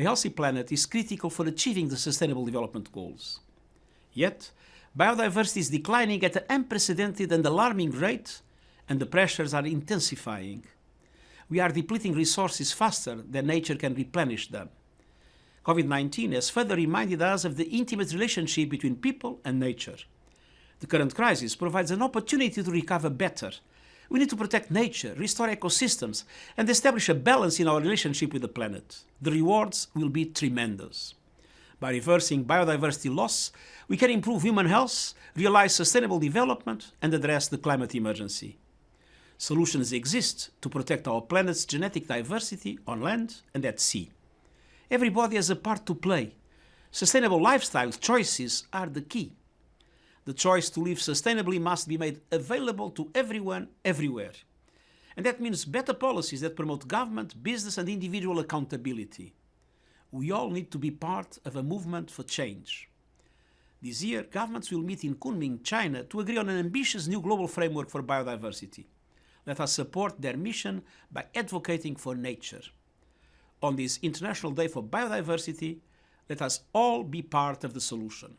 A healthy planet is critical for achieving the Sustainable Development Goals. Yet, biodiversity is declining at an unprecedented and alarming rate, and the pressures are intensifying. We are depleting resources faster than nature can replenish them. COVID-19 has further reminded us of the intimate relationship between people and nature. The current crisis provides an opportunity to recover better. We need to protect nature, restore ecosystems, and establish a balance in our relationship with the planet. The rewards will be tremendous. By reversing biodiversity loss, we can improve human health, realize sustainable development, and address the climate emergency. Solutions exist to protect our planet's genetic diversity on land and at sea. Everybody has a part to play. Sustainable lifestyle choices are the key. The choice to live sustainably must be made available to everyone, everywhere. And that means better policies that promote government, business and individual accountability. We all need to be part of a movement for change. This year, governments will meet in Kunming, China to agree on an ambitious new global framework for biodiversity. Let us support their mission by advocating for nature on this International Day for Biodiversity, let us all be part of the solution.